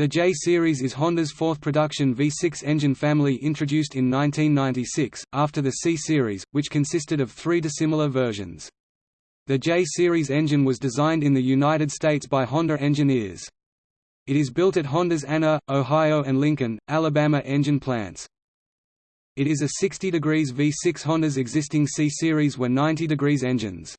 The J-Series is Honda's fourth production V6 engine family introduced in 1996, after the C-Series, which consisted of three dissimilar versions. The J-Series engine was designed in the United States by Honda engineers. It is built at Honda's Anna, Ohio and Lincoln, Alabama engine plants. It is a 60 degrees V6 Honda's existing C-Series were 90 degrees engines.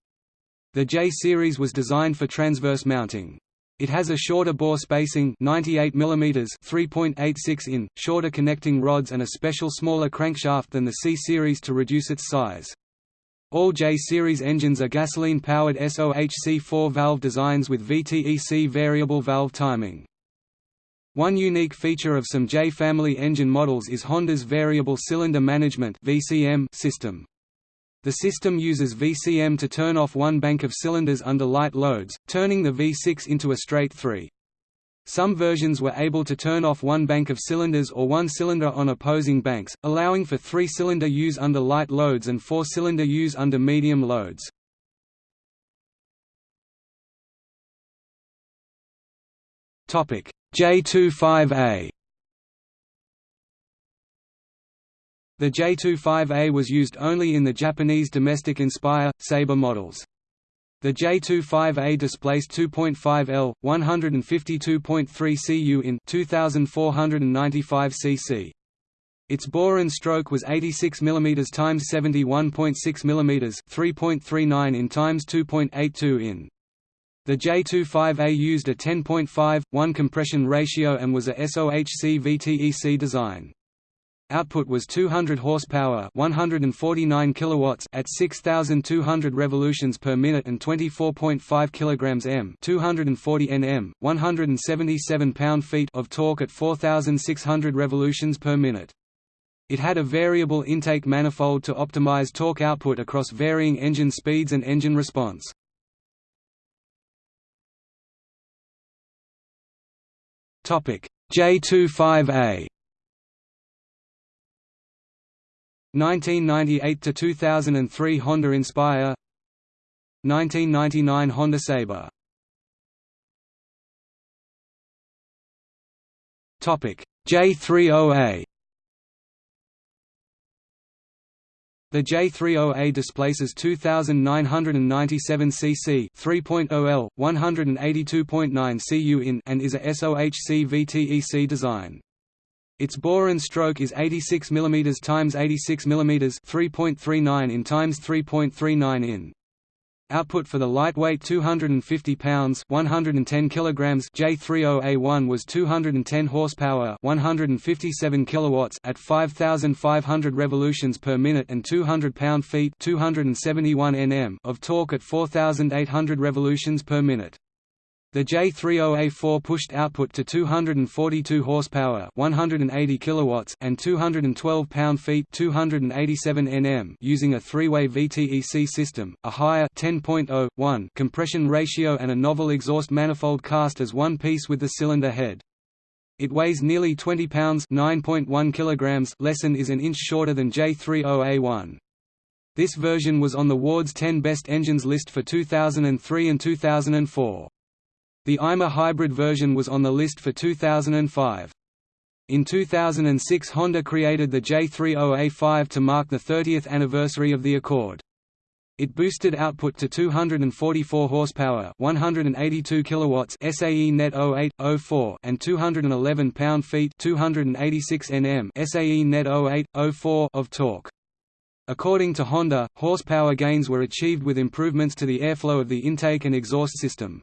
The J-Series was designed for transverse mounting. It has a shorter bore spacing 98 mm 3.86 in, shorter connecting rods and a special smaller crankshaft than the C-Series to reduce its size. All J-Series engines are gasoline-powered SOHC 4-valve designs with VTEC variable valve timing. One unique feature of some J-family engine models is Honda's Variable Cylinder Management system. The system uses VCM to turn off one bank of cylinders under light loads, turning the V6 into a straight 3. Some versions were able to turn off one bank of cylinders or one cylinder on opposing banks, allowing for three-cylinder use under light loads and four-cylinder use under medium loads. J25A The J25A was used only in the Japanese domestic Inspire, Saber models. The J25A displaced 2.5 L, 152.3 cu in 2495 cc. Its bore and stroke was 86 mm x 71.6 mm 3.39 in x 2.82 in. The J25A used a 10.5:1 compression ratio and was a SOHC VTEC design. Output was 200 horsepower, 149 kilowatts at 6200 revolutions per minute and 24.5 kilograms m, 240 Nm, 177 pound-feet of torque at 4600 revolutions per minute. It had a variable intake manifold to optimize torque output across varying engine speeds and engine response. Topic: J25A 1998 to 2003 Honda Inspire 1999 Honda Saber Topic J30A The J30A displaces 2997 cc 3.0 L 182.9 cu in and is a SOHC VTEC design. Its bore and stroke is 86 mm x 86 mm 3.39 in x 3.39 in. Output for the lightweight 250 pounds 110 kilograms J30A1 was 210 horsepower 157 kilowatts at 5500 revolutions per minute and 200 pound-feet 271 Nm of torque at 4800 revolutions per minute. The J30A4 pushed output to 242 horsepower, 180 kilowatts, and 212 pound-feet, 287 Nm, using a three-way VTEC system, a higher 10.01 compression ratio, and a novel exhaust manifold cast as one piece with the cylinder head. It weighs nearly 20 pounds, 9.1 kilograms, less and is an inch shorter than J30A1. This version was on the Ward's 10 Best Engines list for 2003 and 2004. The IMA hybrid version was on the list for 2005. In 2006 Honda created the J30A5 to mark the 30th anniversary of the Accord. It boosted output to 244 horsepower, 182 kilowatts SAE net 0804 and 211 pound-feet, 286 Nm SAE net 0804 of torque. According to Honda, horsepower gains were achieved with improvements to the airflow of the intake and exhaust system.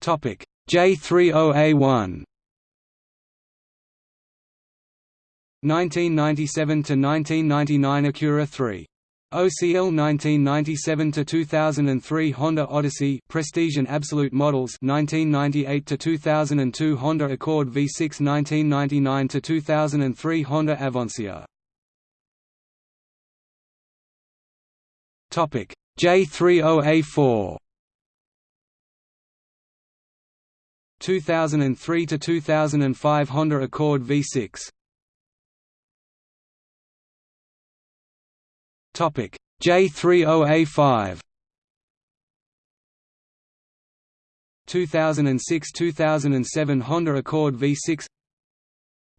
Topic. J30A1 1997 to 1999 Acura 3 OCL 1997 to 2003 Honda Odyssey Prestige and Absolute models 1998 to 2002 Honda Accord V6 1999 to 2003 Honda Avancier Topic. J30A4 2003 to 2005 Honda Accord V6 Topic J30A5 2006–2007 Honda Accord V6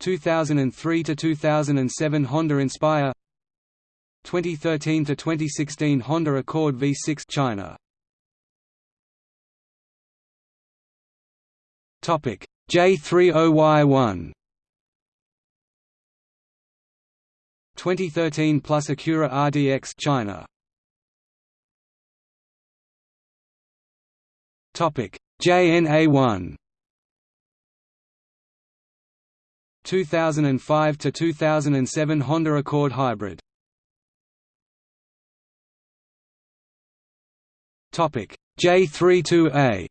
2003–2007 Honda Inspire. 2013–2016 Honda Accord V6 China J30Y1 2013 plus Acura RDX China. Topic. JNA1 2005 to 2007 Honda Accord Hybrid. Topic. J32A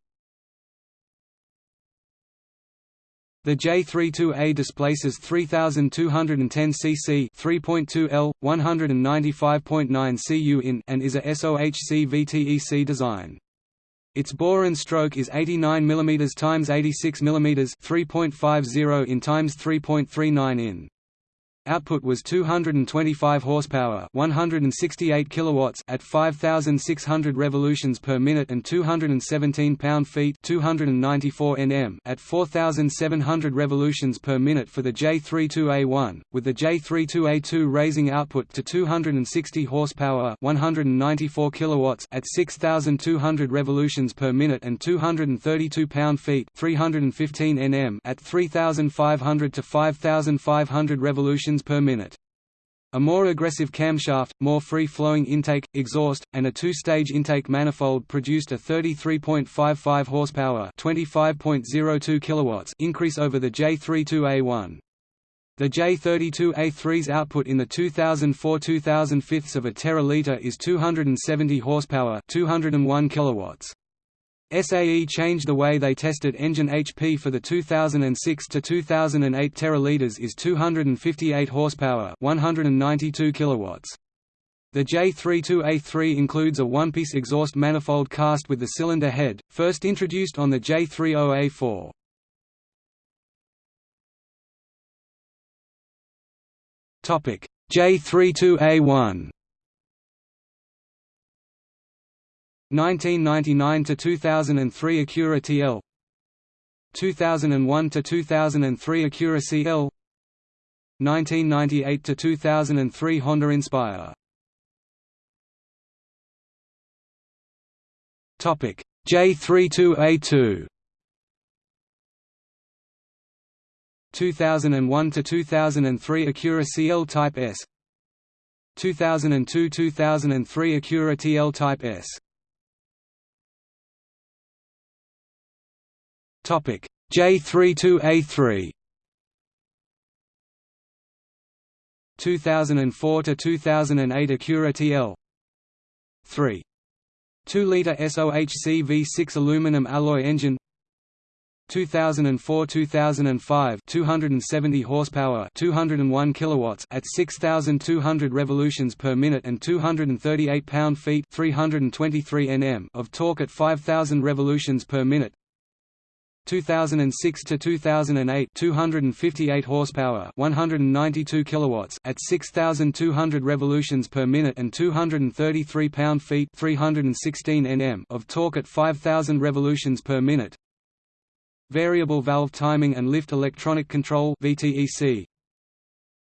The J32A displaces 3210 cc 3.2 L 195.9 cu in and is a SOHC VTEC design. Its bore and stroke is 89 mm x 86 mm 3.50 in x 3.39 in. Output was 225 horsepower, 168 kilowatts at 5600 revolutions per minute and 217 pound-feet, 294 Nm at 4700 revolutions per minute for the J32A1, with the J32A2 raising output to 260 horsepower, 194 kilowatts at 6200 revolutions per minute and 232 pound-feet, 315 Nm at 3500 to 5500 revolutions per minute. A more aggressive camshaft, more free-flowing intake, exhaust, and a two-stage intake manifold produced a 33.55 horsepower (25.02 kilowatts) increase over the J32A1. The J32A3's output in the 2004-2005 of a teraliter is 270 horsepower, 201 kilowatts. SAE changed the way they tested engine HP for the 2006 to 2008 teraliters is 258 horsepower, 192 kilowatts. The J32A3 includes a one-piece exhaust manifold cast with the cylinder head, first introduced on the J30A4. Topic: J32A1 1999 to 2003 Acura TL 2001 to 2003 Acura CL 1998 to 2003 Honda Inspire. Topic J32A2 2001 to 2003 Acura CL Type S. 2002–2003 Acura TL Type S Topic J32A3 2004 to 2008 Acura TL 3 2-liter SOHC V6 aluminum alloy engine. 2004-2005 270 horsepower 201 kilowatts at 6200 revolutions per minute and 238 pound-feet 323 Nm of torque at 5000 revolutions per minute 2006 to 2008 258 horsepower 192 kilowatts at 6200 revolutions per minute and 233 pound-feet 316 Nm of torque at 5000 revolutions per minute. Variable valve timing and lift electronic control VTEC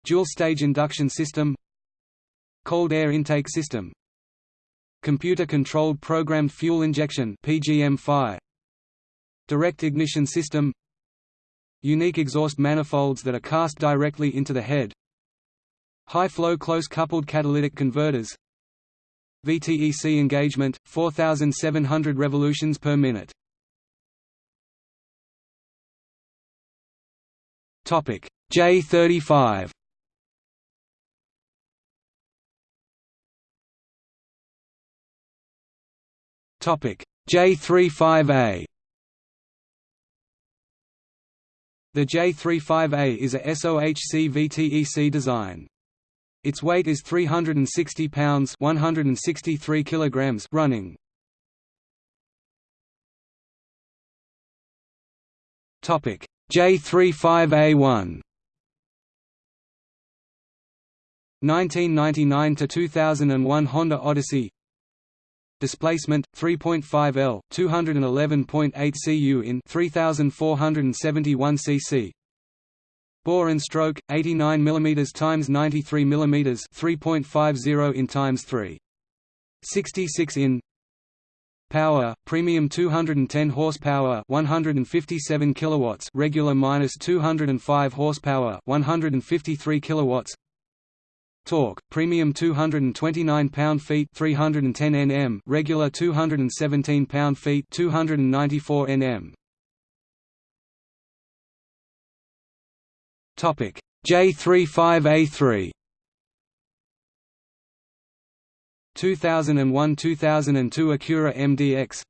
Dual stage induction system. Cold air intake system. Computer controlled programmed fuel injection PGM-FI Direct ignition system Unique exhaust manifolds that are cast directly into the head High-flow close-coupled catalytic converters VTEC engagement, 4,700 revolutions per minute. J35 J35A The J35A is a SOHC VTEC design. Its weight is 360 pounds 163 kilograms running. Topic J35A1 1999 to 2001 Honda Odyssey Displacement 3.5 L, 211.8 cu in 3471 cc. Bore and stroke 89 mm times 93 mm 3.50 in times 3. 66 in. Power premium 210 horsepower 157 kilowatts regular minus 205 horsepower 153 kilowatts Torque, premium 229 pound-feet 310 Nm, regular 217 pound-feet 294 Nm. Topic J35A3 2001–2002 Acura MDX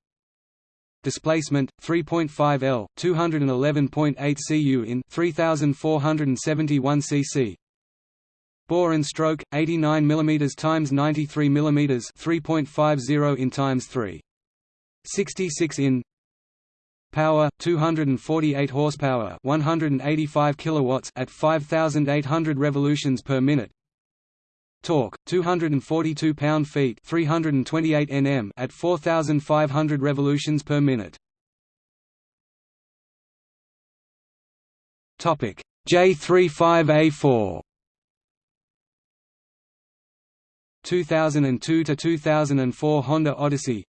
Displacement 3.5 L, 211.8 cu in 3471 cc Bore and stroke 89 mm times 93 mm 3.50 in times 3 66 in Power 248 horsepower 185 kilowatts at 5800 revolutions per minute. Torque 242 pound-feet 328 Nm at 4500 revolutions per minute. Topic J35A4 2002 to 2004 Honda Odyssey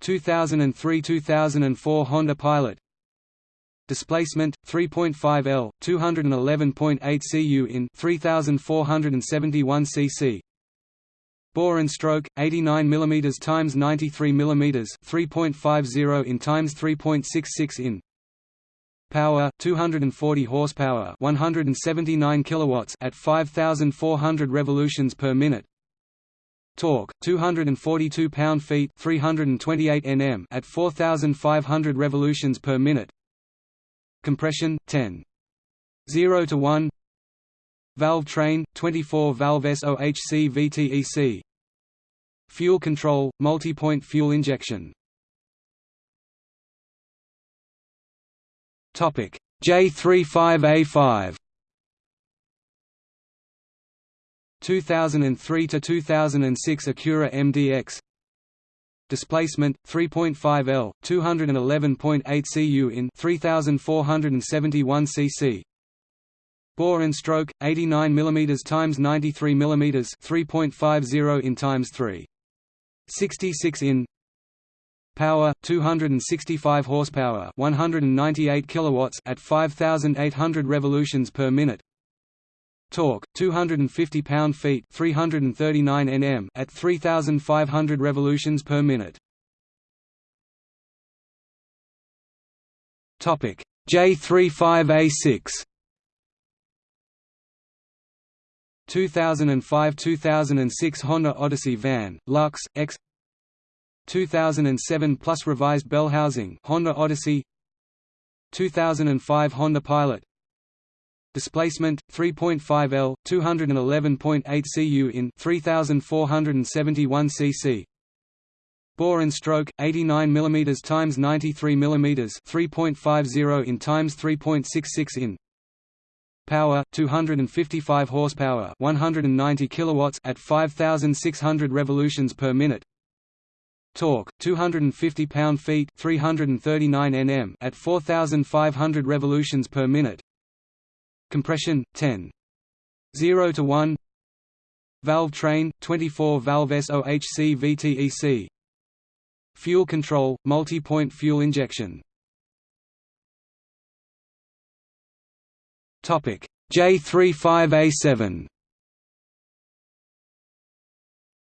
2003–2004 Honda Pilot. Displacement 3.5 L 211.8 cu in 3471 cc Bore and stroke 89 mm times 93 mm 3.50 in times 3.66 in. Power 240 horsepower 179 kilowatts at 5400 revolutions per minute Torque 242 pound-feet 328 Nm at 4500 revolutions per minute. Compression 10 0 to 1 Valve train 24 valve SOHC VTEC Fuel control multi-point fuel injection. Topic J35A5 2003 to 2006 Acura MDX displacement 3.5 L 211.8 cu in 3471 cc bore and stroke 89 mm times 93 mm 3.50 in times 3 66 in power 265 horsepower 198 kilowatts at 5800 revolutions per minute Torque 250 pound-feet 339 Nm at 3500 revolutions per minute. Topic J35A6 2005–2006 Honda Odyssey van, Lux, X. 2007 plus revised bell housing Honda Odyssey. 2005 Honda Pilot displacement 3.5 L 211.8 cu in 3471 cc. Bore and stroke 89 mm times 93 mm 3.50 in times 3.66 in. Power 255 horsepower 190 kilowatts at 5600 revolutions per minute. Torque 250 pound-feet 339 Nm at 4500 revolutions per minute Compression 10 0 to 1 Valve train 24 valve SOHC VTEC Fuel control multi-point fuel injection. Topic. J35A7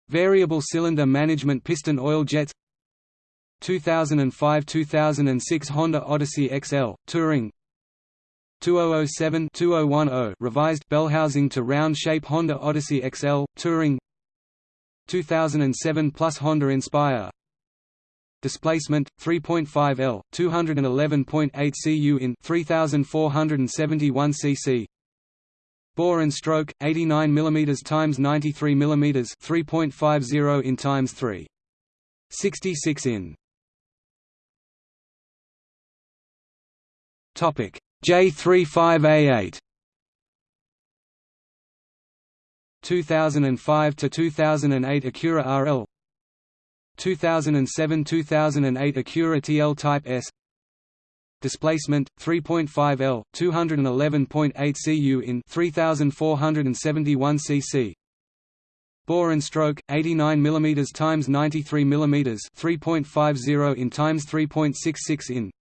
Variable cylinder management piston oil jets 2005–2006 Honda Odyssey XL, Touring 2007-2010 revised bell housing to round shape Honda Odyssey XL Touring. 2007 plus Honda Inspire. Displacement 3.5 L 211.8 cu in 3471 cc bore and stroke 89 mm times 93 mm 3.50 in times 3 66 in. Topic J35A8 2005 to 2008 Acura RL 2007–2008 Acura TL Type S. Displacement 3.5 L 211.8 cu in 3471 cc bore and stroke 89 mm times 93 mm 3.50 in times 3.66 in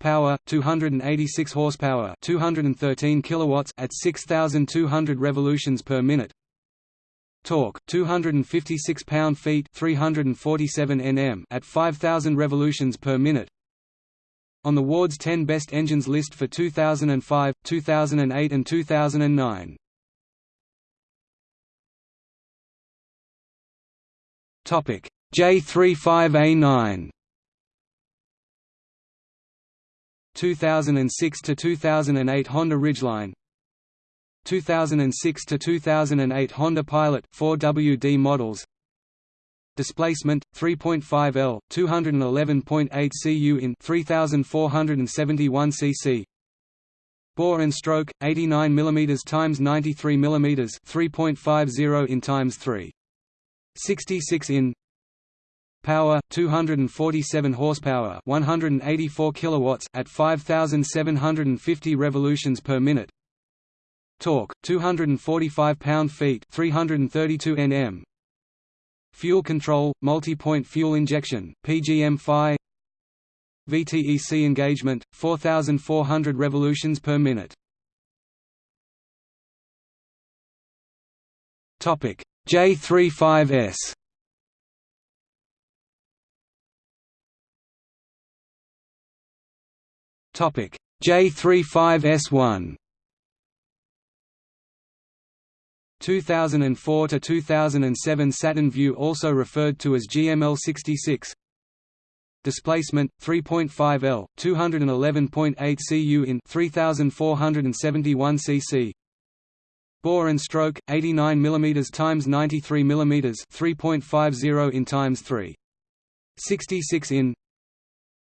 power 286 horsepower 213 kilowatts at 6200 revolutions per minute. Torque 256 pound-feet 347 nm at 5000 revolutions per minute. On the Ward's 10 best engines list for 2005, 2008 and 2009. Topic J35A9 2006 to 2008 Honda Ridgeline 2006 to 2008 Honda Pilot 4WD models displacement 3.5 L 211.8 cu in 3471 cc bore and stroke 89 mm times 93 mm 3.50 in times 3 66 in power 247 horsepower 184 kilowatts at 5750 revolutions per minute. Torque 245 pound-feet 332 nm fuel control multi-point fuel injection PGM-FI VTEC engagement 4400 revolutions per minute. Topic J35S Topic. J35S1 2004 to 2007 Saturn Vue also referred to as GML66 displacement 3.5 L 211.8 cu in 3471 cc bore and stroke 89 mm times 93 mm 3.50 in times 3 66 in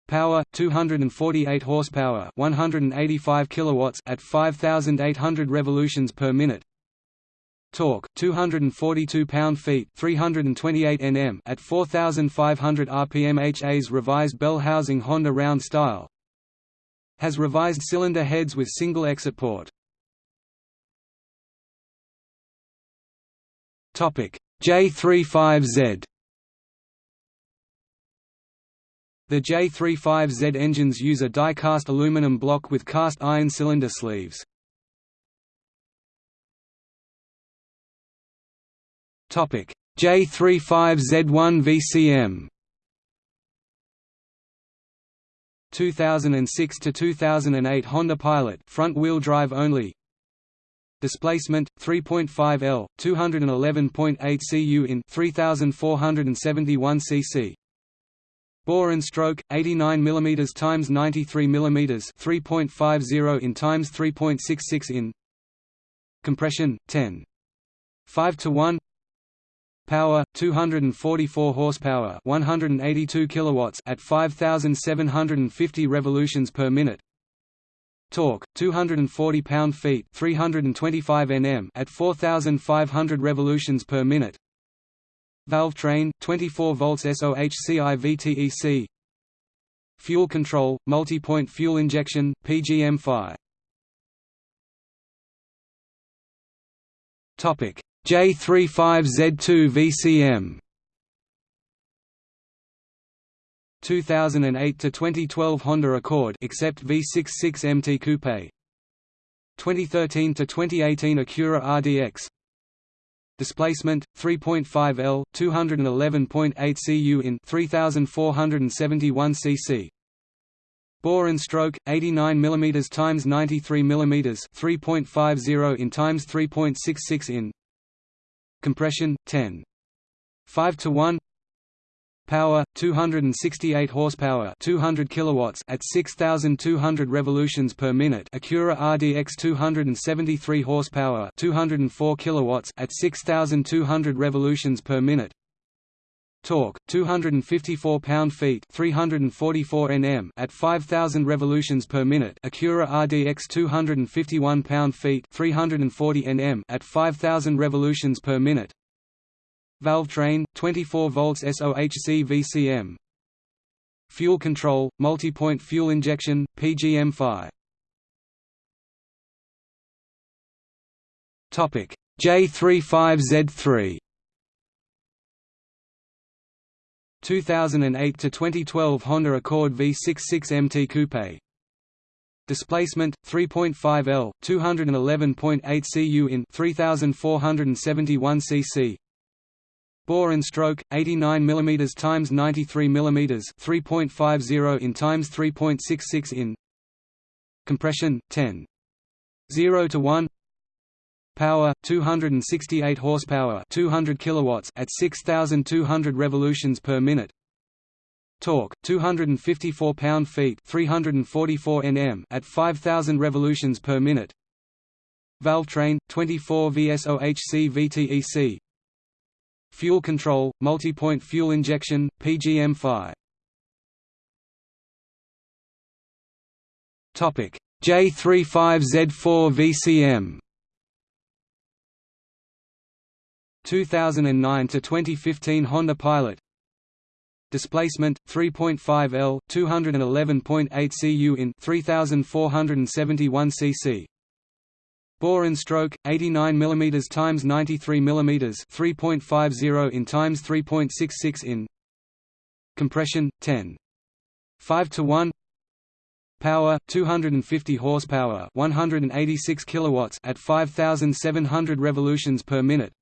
Power 248 horsepower, 185 kilowatts at 5800 revolutions per minute. Torque 242 pound-feet, 328 Nm at 4500 rpm. HA's revised bell housing Honda round style. Has revised cylinder heads with single exit port. Topic J35Z The J35Z engines use a die-cast aluminum block with cast iron cylinder sleeves. Topic J35Z1 VCM 2006 to 2008 Honda Pilot front-wheel drive only. Displacement 3.5 L 211.8 cu in 3471 cc Bore and stroke 89 mm times 93 mm 3.50 in times 3.66 in Compression 10 5 to 1 Power 244 horsepower 182 kilowatts at 5750 revolutions per minute. Torque 240 pound-feet 325 Nm at 4500 revolutions per minute Valve train 24 volts SOHCI VTEC Fuel control multi-point fuel injection PGM-FI Topic. J35Z2 VCM 2008 to 2012 Honda Accord except V66 MT Coupe. 2013 to 2018 Acura RDX displacement 3.5 L 211.8 cu in 3471 cc. Bore and stroke 89 mm times 93 mm 3.50 in times 3.66 in. Compression 10 5 to 1 Power 268 horsepower, 200 kilowatts at 6200 revolutions per minute. Acura RDX 273 horsepower, 204 kilowatts at 6200 revolutions per minute. Torque 254 pound-feet, 344 Nm at 5000 revolutions per minute. Acura RDX 251 pound-feet, 340 Nm at 5000 revolutions per minute. Valve train 24 volts SOHC VCM Fuel control multi-point fuel injection PGM-FI Topic. J35Z3 2008 to 2012 Honda Accord V66 MT Coupe. Displacement 3.5 L 211.8 cu in 3471 cc Bore and stroke 89 mm times 93 mm 3.50 in times 3.66 in Compression 10 0 to 1 Power 268 horsepower 200 kilowatts at 6200 revolutions per minute. Torque 254 pound-feet 344 Nm at 5000 revolutions per minute. Valve train 24 VSOHC VTEC Fuel control multi-point fuel injection PGM-FI Topic. J35Z4 VCM 2009 to 2015 Honda Pilot. Displacement 3.5 L 211.8 cu in 3471 cc Bore and stroke 89 mm times 93 mm 3.50 in times 3.66 in Compression 10 5 to 1 Power 250 horsepower 186 kilowatts at 5700 revolutions per minute.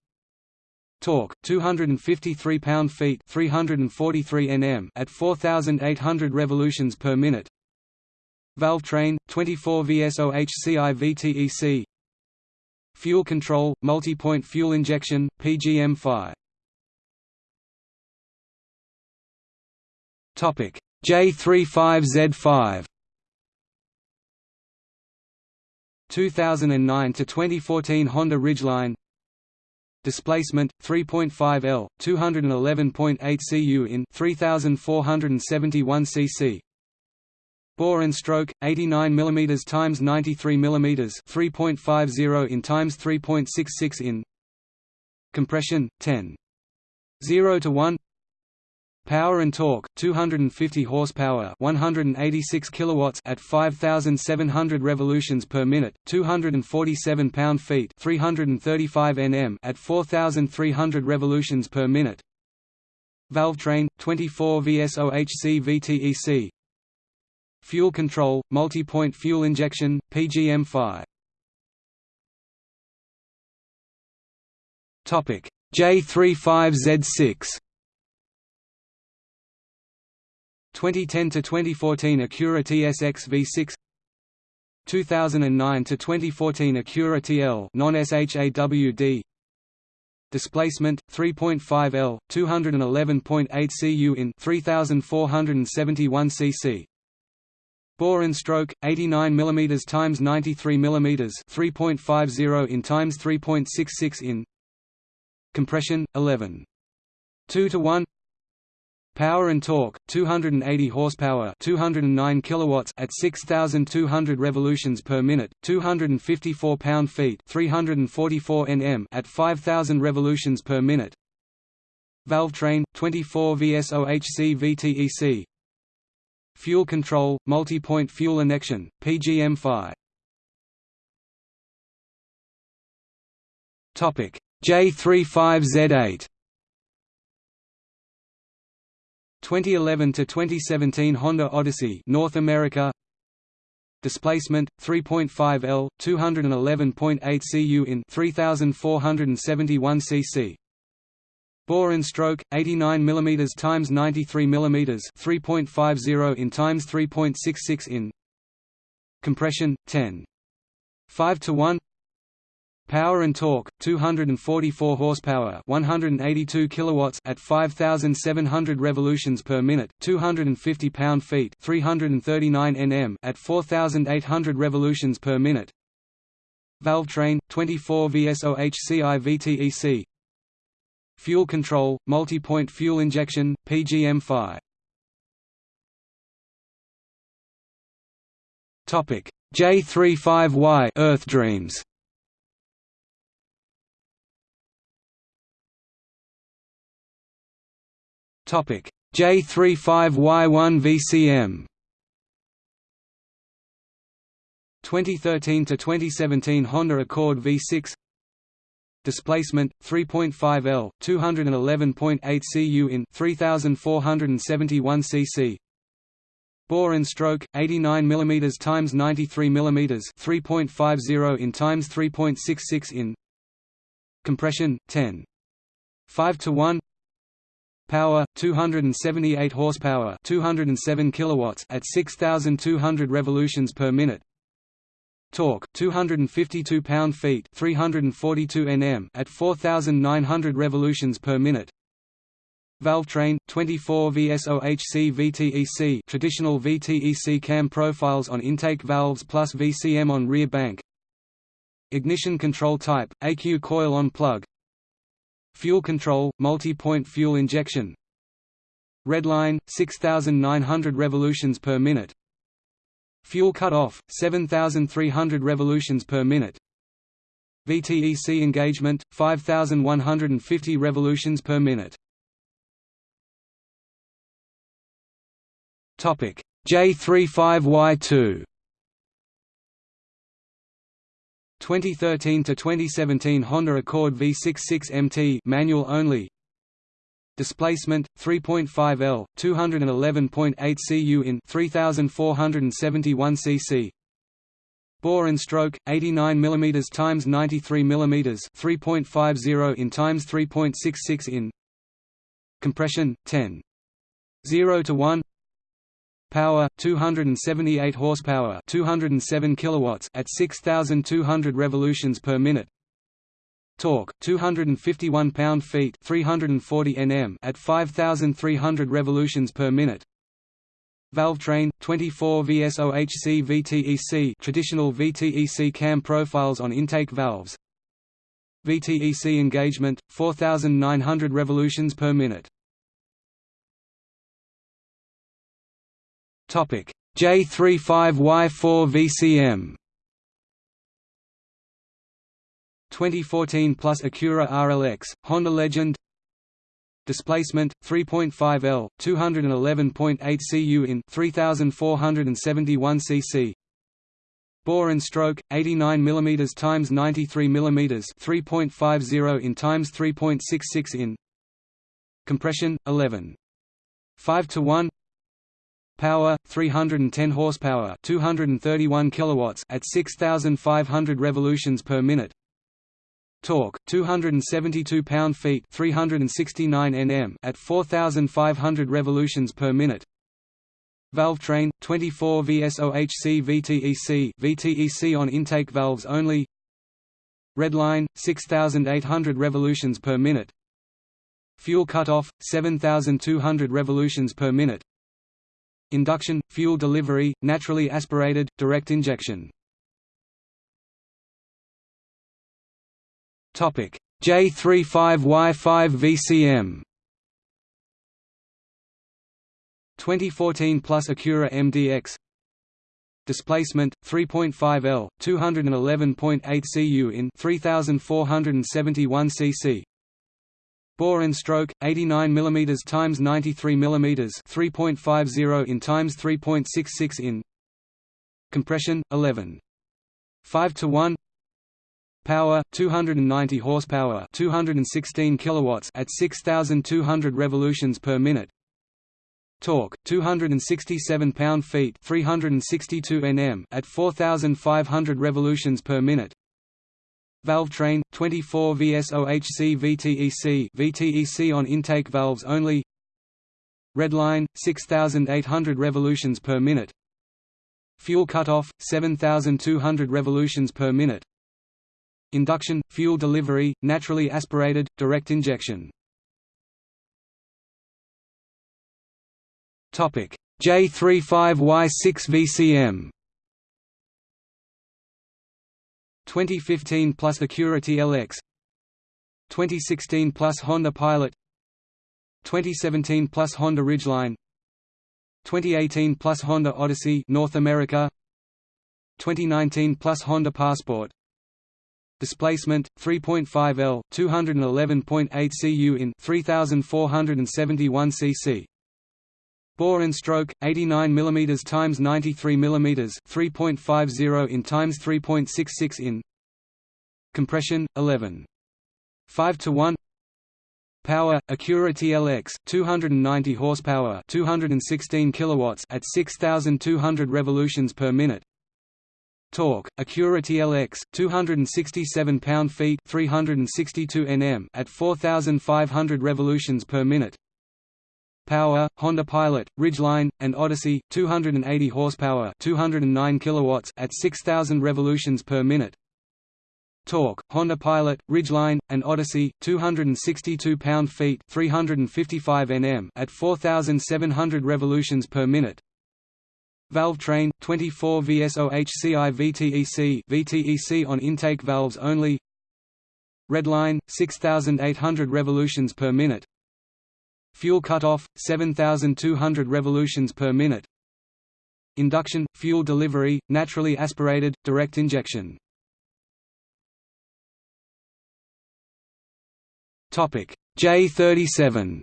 Torque 253 pound-feet 343 Nm at 4800 revolutions per minute. Valve train 24 VSOHCI VTEC Fuel control multi-point fuel injection PGM-FI Topic. J35Z5 2009 to 2014 Honda Ridgeline. Displacement 3.5 L 211.8 cu in 3471 cc bore and stroke 89 mm times 93 mm 3.50 in times 3.66 in compression 10 0 to 1 Power and torque 250 horsepower 186 kilowatts at 5700 revolutions per minute 247 pound-feet 335 Nm at 4300 revolutions per minute. Valve train 24 VSOHC VTEC Fuel control multi-point fuel injection PGM-FI Topic J35Z6 2010 to 2014 Acura TSX V6 2009 to 2014 Acura TL non-SHAWD displacement 3.5 L 211.8 cu in 3471 cc bore and stroke 89 mm times 93 mm 3.50 in times 3.66 in compression 11 2 to 1 Power and torque 280 horsepower 209 kilowatts at 6200 revolutions per minute 254 pound-feet 344 Nm at 5000 revolutions per minute. Valve train 24 VSOHC VTEC Fuel control multi-point fuel injection PGM-FI Topic J35Z8 2011 to 2017 Honda Odyssey North America. Displacement 3.5 L 211.8 cu in 3471 cc bore and stroke 89 mm times 93 mm 3.50 in times 3.66 in compression 10 5 to 1 Power and torque 244 horsepower 182 kilowatts at 5700 revolutions per minute 250 pound-feet 339 Nm at 4800 revolutions per minute. Valve train 24 VSOHCI VTEC Fuel control multi-point fuel injection PGM-FI Topic. J35Y Earth Dreams. Topic. J35Y1 VCM 2013 to 2017 Honda Accord V6 displacement 3.5 L 211.8 cu in 3471 cc. Bore and stroke 89 mm times 93 mm 3.50 in times 3.66 in. Compression 10 5 to 1 power 278 horsepower 207 kilowatts at 6200 revolutions per minute torque 252 pound-feet 342 Nm at 4900 revolutions per minute. Valve train 24 VSOHC VTEC traditional VTEC cam profiles on intake valves plus VCM on rear bank. Ignition control type AQ coil on plug. Fuel control multi-point fuel injection. Redline 6900 revolutions per minute Fuel cut-off, 7,300 revolutions per minute. VTEC engagement, 5,150 revolutions per minute. Topic J35Y2 2013 to 2017 Honda Accord V66 MT manual only displacement 3.5 L 211.8 cu in 3471 cc. Bore and stroke 89 mm times 93 mm 3.50 in times 3.66 in compression 10 0 to 1 power 278 horsepower 207 kilowatts at 6200 revolutions per minute torque 251 pound-feet 340 Nm at 5300 revolutions per minute. Valve train 24 VSOHC VTEC traditional VTEC cam profiles on intake valves. VTEC engagement 4900 revolutions per minute. Topic J35Y4 VCM 2014 plus Acura RLX, Honda Legend Displacement 3.5 L, 211.8 cu in 3471 cc. Bore and stroke 89 mm times 93 mm 3.50 in times 3.66 in. Compression 11. 5 to 1. Power 310 horsepower, 231 kilowatts at 6500 revolutions per minute torque 272 pound-feet 369 Nm at 4500 revolutions per minute. Valve train 24 VSOHC VTEC VTEC on intake valves only. Redline 6800 revolutions per minute. Fuel cutoff 7200 revolutions per minute. Induction fuel delivery naturally aspirated direct injection J35Y5 VCM 2014 plus Acura MDX Displacement 3.5 L 211.8 cu in 3471 cc Bore and stroke 89 mm times 93 mm 3.50 in times 3.66 in. Compression 11 5 to 1 Power 290 horsepower, 216 kilowatts at 6200 revolutions per minute. Torque 267 pound-feet, 362 Nm at 4500 revolutions per minute. Valve train 24 VSOHC VTEC VTEC on intake valves only. Redline 6800 revolutions per minute. Fuel cutoff 7200 revolutions per minute induction, fuel delivery, naturally aspirated, direct injection. J35Y6 VCM 2015 plus Acura TLX 2016 plus Honda Pilot 2017 plus Honda Ridgeline 2018 plus Honda Odyssey North America 2019 plus Honda Passport displacement 3.5 L 211.8 cu in 3471 cc. Bore and stroke 89 mm times 93 mm 3.50 in times 3.66 in. Compression 11 5 to 1 Power Acura TLX 290 horsepower 216 kilowatts at 6200 revolutions per minute Torque Acura TLX 267 pound-feet 362 Nm at 4500 revolutions per minute Power, Honda Pilot, Ridgeline, and Odyssey, 280 horsepower, 209 kilowatts at 6000 revolutions per minute. Torque, Honda Pilot, Ridgeline, and Odyssey, 262 pound-feet, 355 Nm at 4700 revolutions per minute. Valve train, 24 VSOHCI VTEC VTEC on intake valves only. Redline, 6800 revolutions per minute. Fuel cutoff 7200 revolutions per minute. Induction fuel delivery naturally aspirated direct injection. Topic J37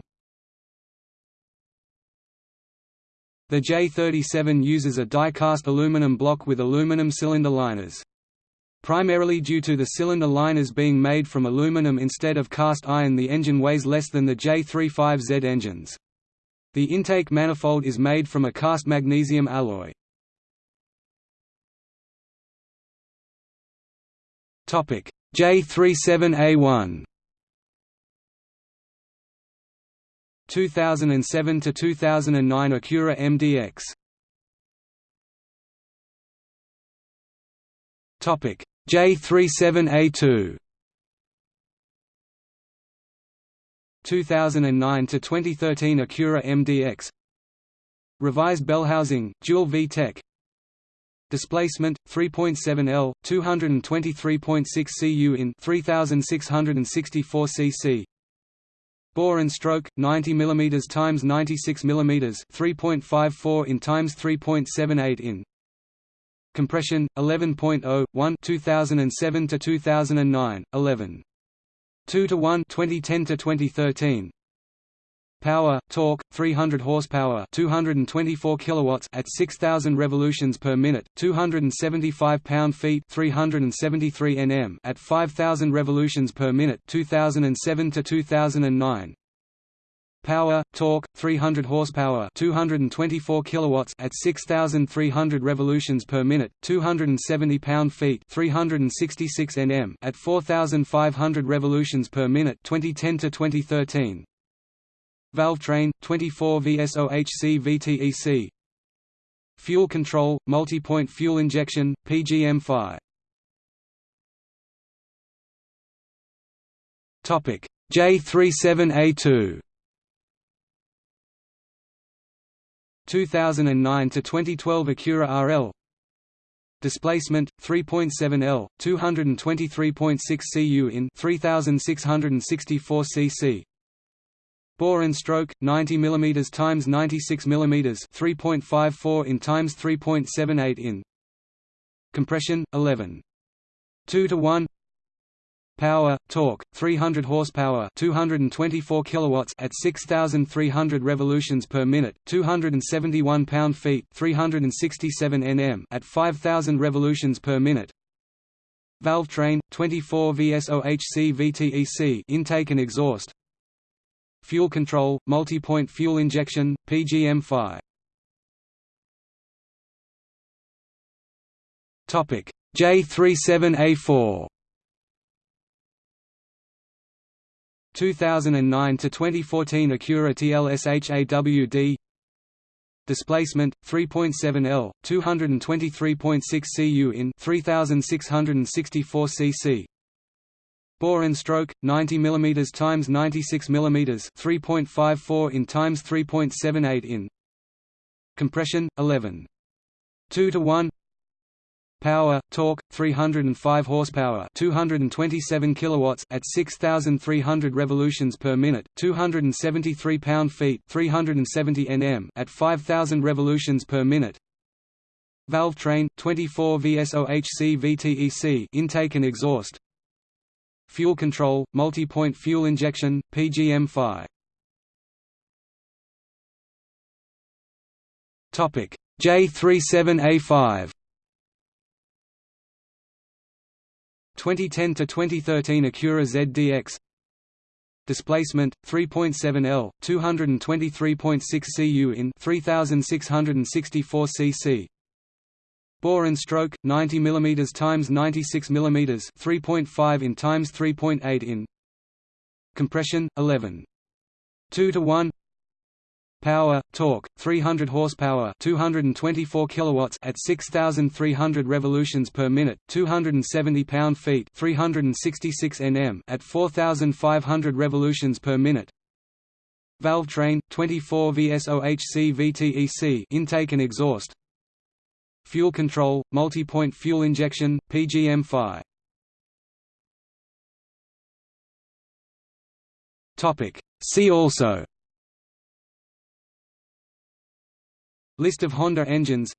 The J37 uses a die-cast aluminum block with aluminum cylinder liners primarily due to the cylinder liners being made from aluminum instead of cast iron the engine weighs less than the J35Z engines. The intake manifold is made from a cast magnesium alloy. J37A1 2007 to 2009 Acura MDX Topic J37A2 2009 to 2013 Acura MDX Revised bell housing, dual VTEC. Displacement 3.7 L, 223.6 cu in 3664 cc. Bore and stroke 90 mm times 96 mm 3.54 in times 3.78 in. Compression 11.0 1 2007 to 2009 11 2 to 1 2010 to 2013 Power torque 300 horsepower 224 kilowatts at 6000 revolutions per minute 275 pound-feet 373 Nm at 5000 revolutions per minute 2007 to 2009 Power, torque, 300 horsepower, 224 kilowatts at 6300 revolutions per minute, 270 pound-feet, 366 Nm at 4500 revolutions per minute, 2010 to 2013. Valve train, 24 VSOHC VTEC. Fuel control, multi-point fuel injection, PGM-FI. Topic J37A2 2009 to 2012 Acura RL displacement 3.7 L 223.6 cu in 3664 cc bore and stroke 90 mm times 96 mm 3.54 in times 3.78 in compression 11 2 to 1 Power, torque, 300 horsepower, 224 kilowatts at 6300 revolutions per minute, 271 pound-feet, 367 Nm at 5000 revolutions per minute. Valve train, 24 VSOHC VTEC intake and exhaust. Fuel control, multi-point fuel injection, PGM-FI. Topic. J37A4 2009 to 2014 Acura TL SH-AWD displacement 3.7 L 223.6 cu in 3664 cc bore and stroke 90 mm times 96 mm 3.54 in times 3.78 in compression 11 2 to 1 Power, torque, 305 horsepower, 227 kilowatts at 6300 revolutions per minute, 273 pound-feet, 370 Nm at 5000 revolutions per minute. Valve train, 24 VSOHC VTEC intake and exhaust. Fuel control, multi-point fuel injection, PGM-FI. Topic J37A5 2010 to 2013 Acura ZDX displacement 3.7 L 223.6 cu in 3664 cc bore and stroke 90 mm times 96 mm 3.5 in times 3.8 in compression 11 2 to 1 Power, torque, 300 horsepower, 224 kilowatts at 6300 revolutions per minute, 270 pound-feet, 366 Nm at 4500 revolutions per minute. Valve train 24 VSOHC VTEC intake and exhaust. Fuel control, multi-point fuel injection, PGM-FI. Topic. See also. List of Honda engines.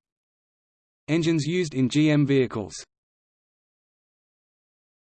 Engines used in GM vehicles